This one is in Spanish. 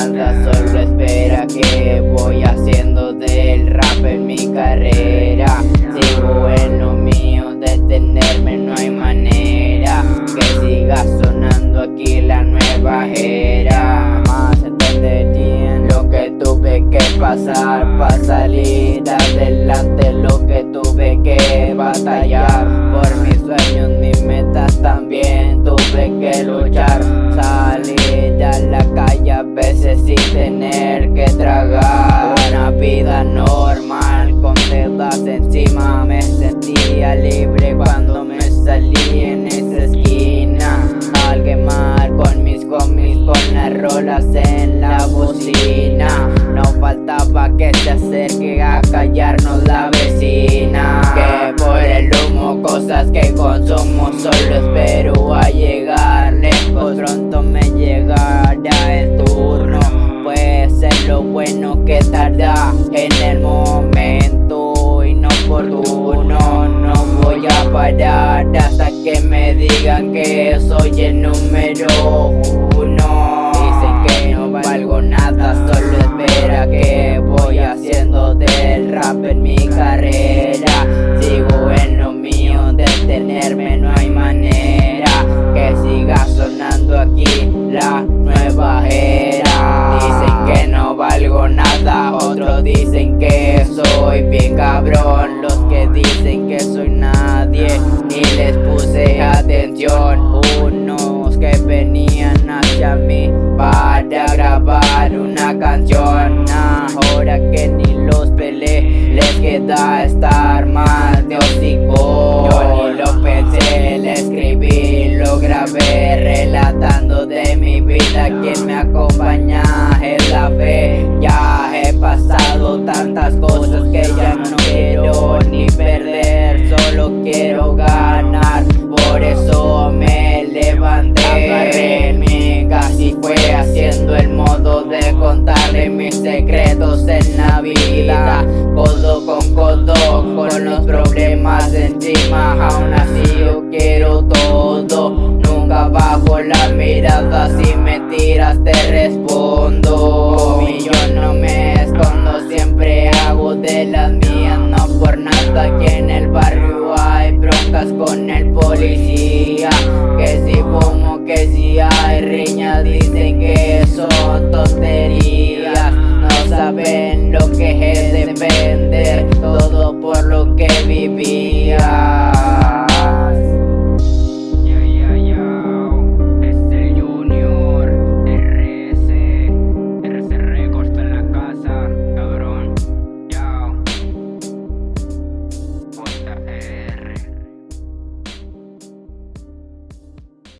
solo espera que voy haciendo del rap en mi carrera. Sigo en lo mío, detenerme no hay manera. Que siga sonando aquí la nueva era. Más entenderían lo que tuve que pasar para salir adelante, lo que tuve que batallar por mis sueños, mis metas también tuve que luchar. Encima. Me sentía libre cuando me salí en esa esquina. Al quemar con mis homies, con las rolas en la bocina. No faltaba que se acerque a callarnos la vecina. Que por el humo, cosas que consumo, solo espero a llegar soy el número uno. Dicen que no valgo nada, solo espera que voy haciendo del rap en mi carrera. Sigo en lo mío, detenerme no hay manera. Que siga sonando aquí la nueva era. Dicen que no valgo nada, otros dicen que soy bien cabrón. Queda estar más de hocico. Yo ni lo pensé, le escribí, lo grabé, relatando de mi vida. Quien me acompaña es la fe. Ya he pasado tantas cosas que ya no quiero ni perder, solo quiero ganar. encima Aún así yo quiero todo. Nunca bajo la mirada Si me tiras te respondo. Y yo no me escondo Siempre hago de las mías No por nada que en el barrio hay broncas con el policía. Que si como que si hay riñas Dicen que son tonterías. No saben lo que es depender. Todo